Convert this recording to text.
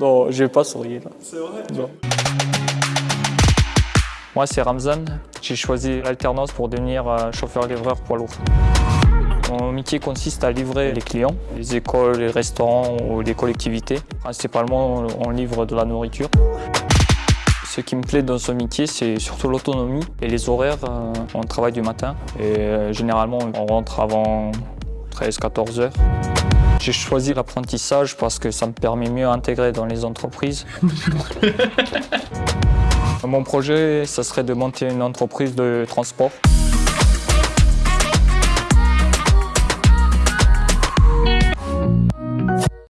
je vais pas sourire là. C'est vrai Non. Moi, c'est Ramzan. J'ai choisi l'alternance pour devenir euh, chauffeur-livreur poids lourd. Mon métier consiste à livrer les clients, les écoles, les restaurants ou les collectivités. Principalement, on livre de la nourriture. Ce qui me plaît dans ce métier, c'est surtout l'autonomie et les horaires. Euh, On travaille du matin et euh, généralement, on rentre avant 13-14 heures. J'ai choisi l'apprentissage parce que ça me permet mieux d'intégrer dans les entreprises. Mon projet, ça serait de monter une entreprise de transport.